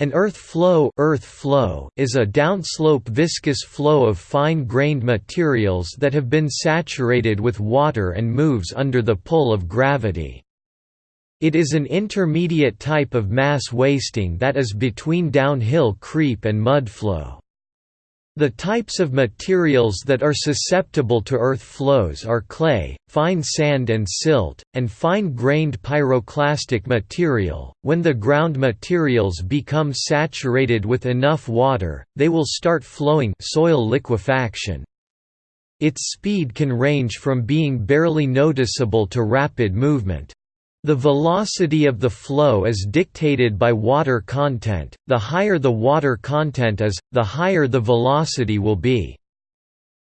An earth flow, earth flow is a downslope viscous flow of fine-grained materials that have been saturated with water and moves under the pull of gravity. It is an intermediate type of mass wasting that is between downhill creep and mud flow. The types of materials that are susceptible to earth flows are clay, fine sand and silt, and fine-grained pyroclastic material. When the ground materials become saturated with enough water, they will start flowing soil liquefaction. Its speed can range from being barely noticeable to rapid movement. The velocity of the flow is dictated by water content, the higher the water content is, the higher the velocity will be.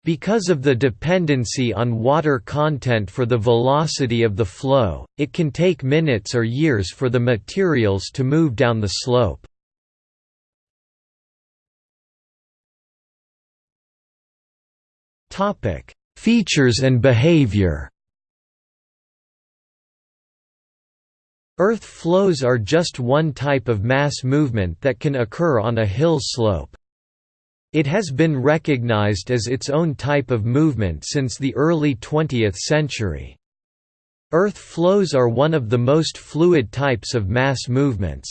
Because of the dependency on water content for the velocity of the flow, it can take minutes or years for the materials to move down the slope. Features and behavior Earth flows are just one type of mass movement that can occur on a hill slope. It has been recognized as its own type of movement since the early 20th century. Earth flows are one of the most fluid types of mass movements.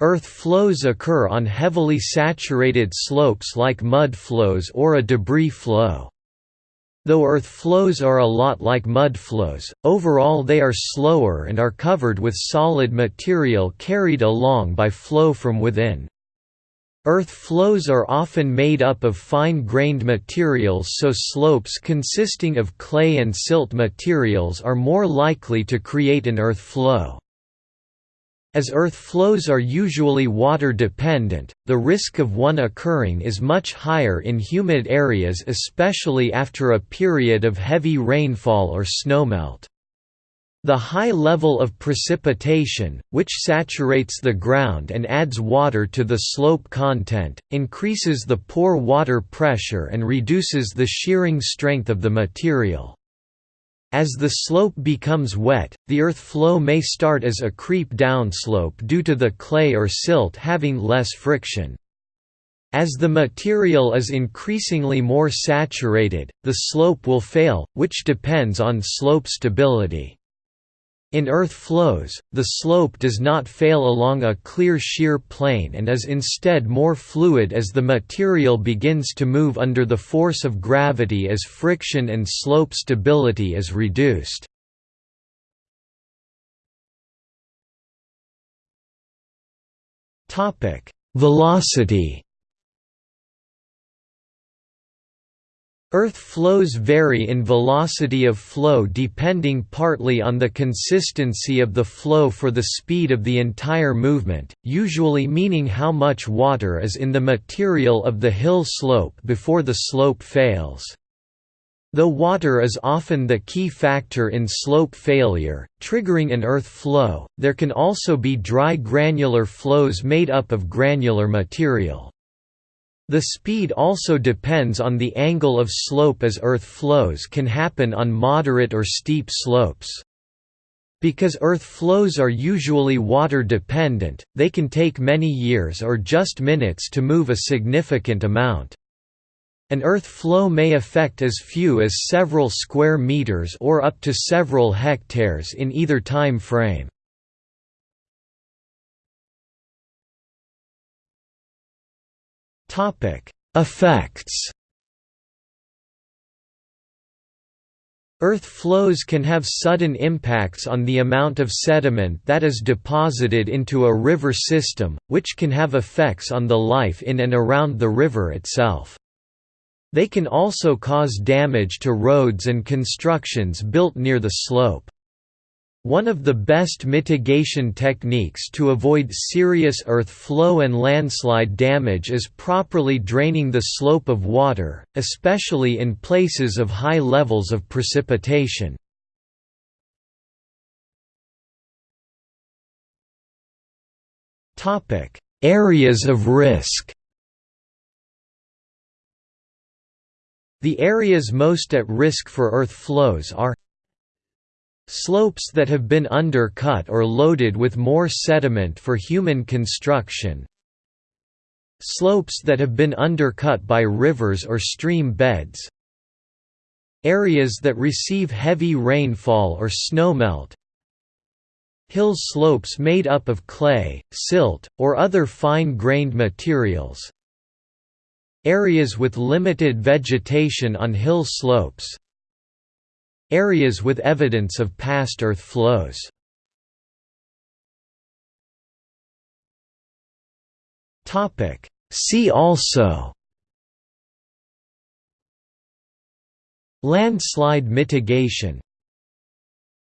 Earth flows occur on heavily saturated slopes like mud flows or a debris flow. Though earth flows are a lot like mud flows, overall they are slower and are covered with solid material carried along by flow from within. Earth flows are often made up of fine-grained materials so slopes consisting of clay and silt materials are more likely to create an earth flow. As earth flows are usually water-dependent, the risk of one occurring is much higher in humid areas especially after a period of heavy rainfall or snowmelt. The high level of precipitation, which saturates the ground and adds water to the slope content, increases the pore water pressure and reduces the shearing strength of the material. As the slope becomes wet, the earth flow may start as a creep downslope due to the clay or silt having less friction. As the material is increasingly more saturated, the slope will fail, which depends on slope stability. In earth flows, the slope does not fail along a clear shear plane and is instead more fluid as the material begins to move under the force of gravity as friction and slope stability is reduced. Velocity Earth flows vary in velocity of flow depending partly on the consistency of the flow for the speed of the entire movement, usually meaning how much water is in the material of the hill slope before the slope fails. Though water is often the key factor in slope failure, triggering an earth flow, there can also be dry granular flows made up of granular material. The speed also depends on the angle of slope as earth flows can happen on moderate or steep slopes. Because earth flows are usually water dependent, they can take many years or just minutes to move a significant amount. An earth flow may affect as few as several square meters or up to several hectares in either time frame. Effects. Earth flows can have sudden impacts on the amount of sediment that is deposited into a river system, which can have effects on the life in and around the river itself. They can also cause damage to roads and constructions built near the slope. One of the best mitigation techniques to avoid serious earth flow and landslide damage is properly draining the slope of water, especially in places of high levels of precipitation. Areas of risk The areas most at risk for earth flows are Slopes that have been undercut or loaded with more sediment for human construction Slopes that have been undercut by rivers or stream beds Areas that receive heavy rainfall or snowmelt Hill slopes made up of clay, silt, or other fine-grained materials Areas with limited vegetation on hill slopes Areas with evidence of past earth flows. See also Landslide mitigation